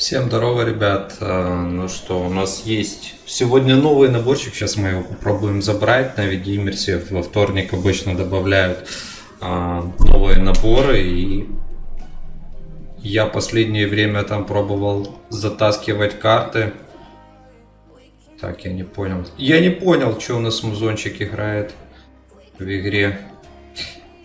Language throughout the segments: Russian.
Всем здорово, ребят. А, Ну что, у нас есть сегодня новый наборчик. Сейчас мы его попробуем забрать на Видимерсе. Во вторник обычно добавляют а, новые наборы. И я последнее время там пробовал затаскивать карты. Так, я не понял. Я не понял, что у нас музончик играет в игре.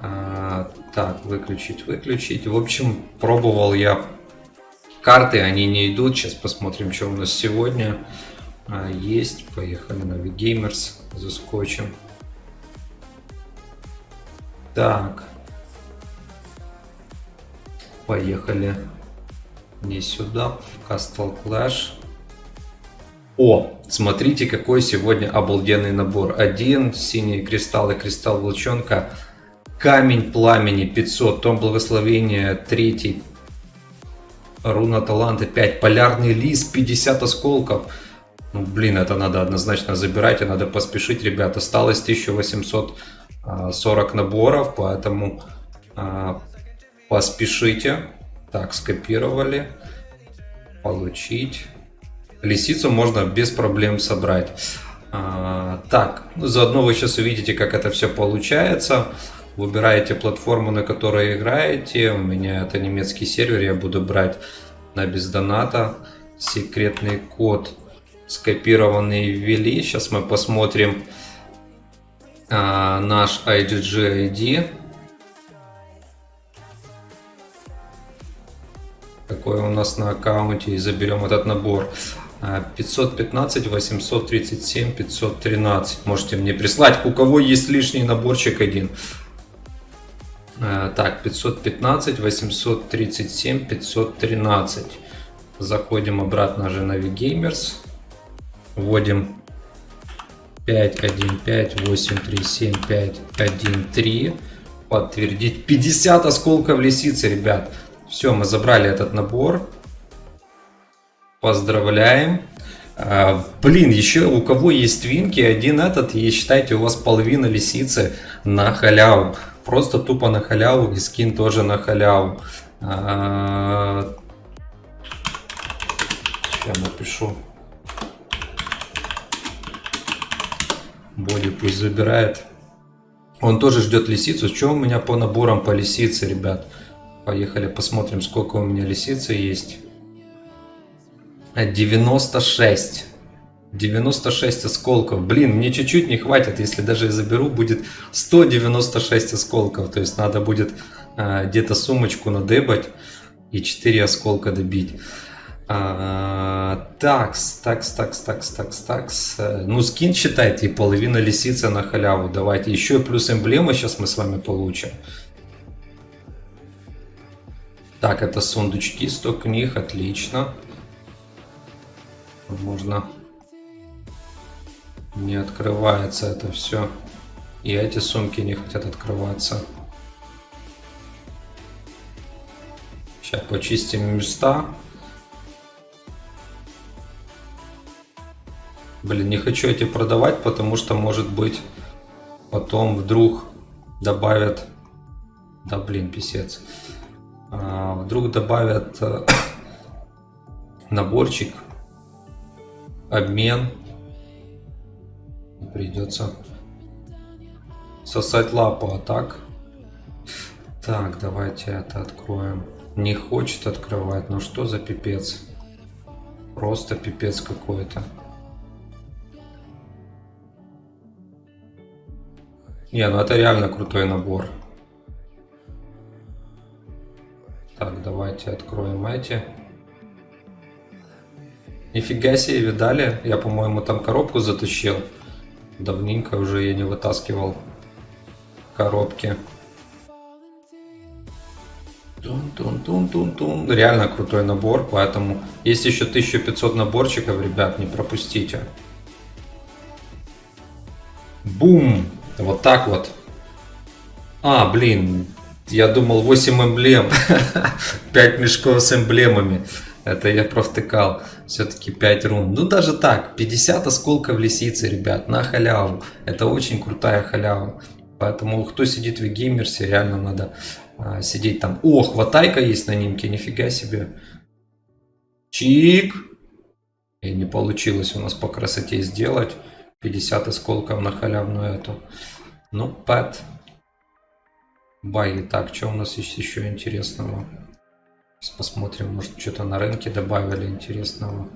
А, так, выключить, выключить. В общем, пробовал я карты, они не идут. Сейчас посмотрим, что у нас сегодня а, есть. Поехали на VGamers, заскочим. Так. Поехали не сюда, в Castle Clash. О, смотрите, какой сегодня обалденный набор. Один, синие кристаллы, кристалл волчонка, камень пламени 500, том благословения, третий, руна таланта 5, полярный лист 50 осколков. Ну, блин, это надо однозначно забирать, и надо поспешить, ребят. Осталось 1840 наборов, поэтому а, поспешите. Так, скопировали. Получить. Лисицу можно без проблем собрать. А, так, ну, заодно вы сейчас увидите, как это все получается. Выбираете платформу, на которой играете. У меня это немецкий сервер, я буду брать на бездоната. Секретный код скопированный ввели. Сейчас мы посмотрим а, наш IGG ID. Какой у нас на аккаунте и заберем этот набор. 515, 837, 513. Можете мне прислать, у кого есть лишний наборчик один. А, так, 515, 837, 513. Заходим обратно же на VGamers. Вводим 5, 1, 5, 8, 3, 7, 5, 1, 3. Подтвердить. 50 осколков лисицы, ребят. Все, мы забрали этот набор. Поздравляем. А, блин, еще у кого есть твинки, один этот, и считайте, у вас половина лисицы на халяву. Просто тупо на халяву, и скин тоже на халяву. А, сейчас напишу. Боди пусть забирает. Он тоже ждет лисицу. Что у меня по наборам по лисице, ребят? Поехали посмотрим, сколько у меня лисицы есть. 96. 96 осколков. Блин, мне чуть-чуть не хватит. Если даже я заберу, будет 196 осколков. То есть надо будет а, где-то сумочку надебать и 4 осколка добить. А, такс, такс, такс, такс, такс, такс. Ну, скин считайте, и половина лисицы на халяву. Давайте еще плюс эмблема сейчас мы с вами получим. Так, это сундучки, 100 книг, отлично. Можно... Не открывается это все. И эти сумки не хотят открываться. Сейчас почистим места. Блин, не хочу эти продавать, потому что, может быть, потом вдруг добавят... Да, блин, писец. А, вдруг добавят э, наборчик, обмен. Придется сосать лапу, а так... Так, давайте это откроем. Не хочет открывать, ну что за пипец? Просто пипец какой-то. Не, ну это реально крутой набор. Так, давайте откроем эти. Нифига себе, видали? Я, по-моему, там коробку затащил. Давненько уже я не вытаскивал коробки. Тун-тун-тун-тун-тун. Реально крутой набор, поэтому есть еще 1500 наборчиков, ребят, не пропустите. Бум! Вот так вот. А, блин, я думал 8 эмблем. 5 мешков с эмблемами. Это я провтыкал. Все-таки 5 рун. Ну даже так, 50 осколков лисицы, ребят, на халяву. Это очень крутая халява. Поэтому кто сидит в геймерсе, реально надо а, сидеть там. О, хватайка есть на нимке, нифига себе. Чик. И не получилось у нас по красоте сделать. 50 осколков на халявную эту. Ну, пэт. Баги. Так, что у нас есть еще интересного? Сейчас посмотрим, может что-то на рынке добавили интересного.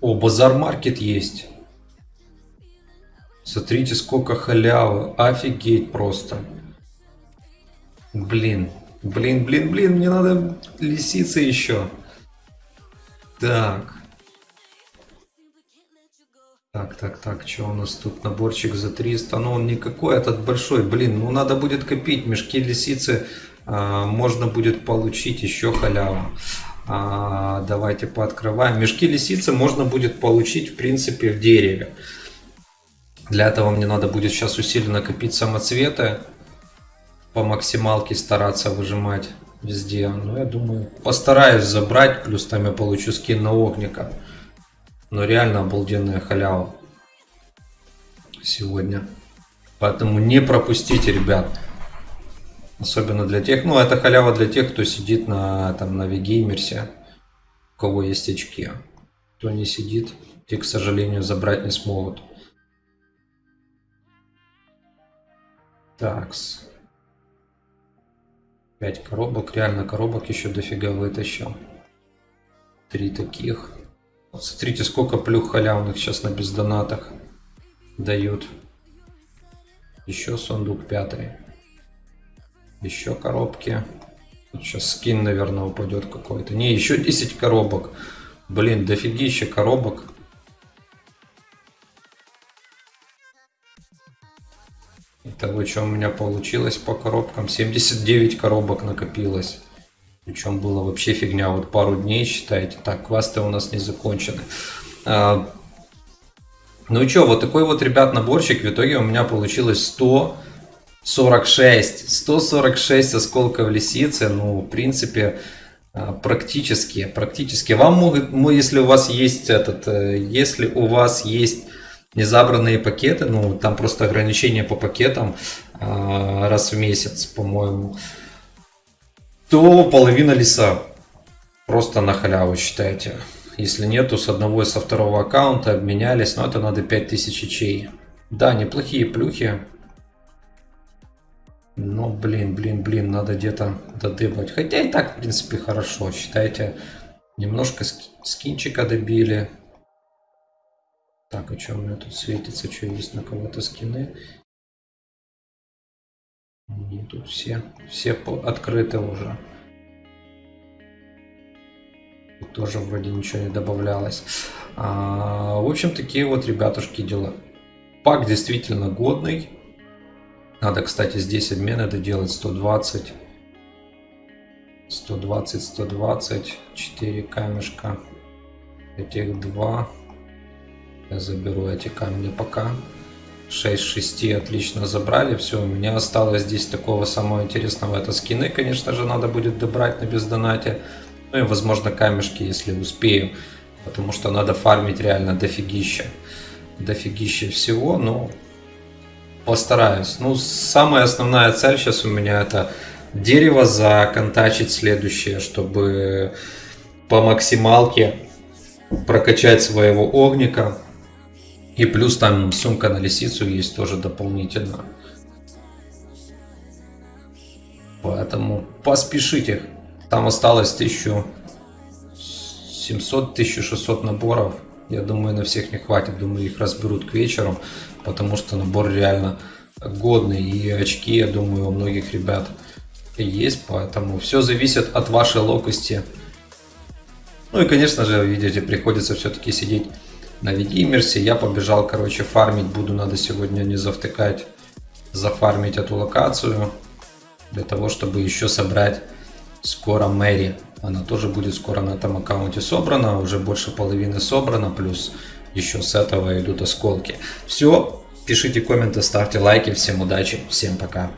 О, базар-маркет есть. Смотрите, сколько халявы. Офигеть просто. Блин. Блин, блин, блин, мне надо лисицы еще. Так. Так, так, так, что у нас тут? Наборчик за 300. Ну, он никакой, этот большой. Блин, ну надо будет копить. Мешки лисицы а, можно будет получить еще халяву. А, давайте пооткрываем. Мешки лисицы можно будет получить, в принципе, в дереве. Для этого мне надо будет сейчас усиленно копить самоцветы. По максималке стараться выжимать везде. Но я думаю, постараюсь забрать. Плюс там я получу скин на огника. Но реально обалденная халява сегодня. Поэтому не пропустите, ребят. Особенно для тех, ну это халява для тех, кто сидит на, там, на Вигеймерсе, у кого есть очки. Кто не сидит, те, к сожалению, забрать не смогут. Такс. 5 коробок. Реально коробок еще дофига вытащил. Три таких. Вот смотрите, сколько плюх халявных сейчас на бездонатах дают. Еще сундук пятый. Еще коробки. Тут сейчас скин, наверное, упадет какой-то. Не, еще 10 коробок. Блин, дофигища коробок. Итого, что у меня получилось по коробкам? 79 коробок накопилось. Причем было вообще фигня. Вот пару дней, считайте. Так, квесты у нас не закончены. А, ну и что, вот такой вот, ребят, наборчик. В итоге у меня получилось 100 46. 146 осколков лисицы, ну, в принципе, а, практически, практически. Вам могут, если у вас есть этот, э, если у вас есть незабранные пакеты, ну, там просто ограничение по пакетам а, раз в месяц, по-моему, то половина леса просто на халяву считайте. Если нету с одного и со второго аккаунта обменялись, но это надо 5000 чей. Да, неплохие плюхи. Но, блин, блин, блин, надо где-то додыбать. Хотя и так, в принципе, хорошо. Считайте, немножко скинчика добили. Так, а что у меня тут светится? Что есть на кого-то скины? Не, тут все, все открыты уже. Тут тоже вроде ничего не добавлялось. А, в общем, такие вот, ребятушки, дела. Пак действительно годный. Надо, кстати, здесь обмен доделать 120. 120, 120. 4 камешка. Этих два. Я заберу эти камни пока. 6 6 отлично забрали. Все, у меня осталось здесь такого самого интересного. Это скины, конечно же, надо будет добрать на бездонате. Ну и, возможно, камешки, если успею. Потому что надо фармить реально дофигища. Дофигища всего, но Постараюсь. Ну, самая основная цель сейчас у меня это дерево законтачить следующее, чтобы по максималке прокачать своего огника. И плюс там сумка на лисицу есть тоже дополнительно. Поэтому поспешите. Там осталось 1700-1600 наборов. Я думаю, на всех не хватит. Думаю, их разберут к вечеру, потому что набор реально годный. И очки, я думаю, у многих ребят есть. Поэтому все зависит от вашей локости. Ну и, конечно же, видите, приходится все-таки сидеть на Видимерсе. Я побежал, короче, фармить. Буду надо сегодня не завтыкать, зафармить эту локацию. Для того, чтобы еще собрать скоро Мэри. Она тоже будет скоро на этом аккаунте собрана. Уже больше половины собрана. Плюс еще с этого идут осколки. Все. Пишите комменты, ставьте лайки. Всем удачи. Всем пока.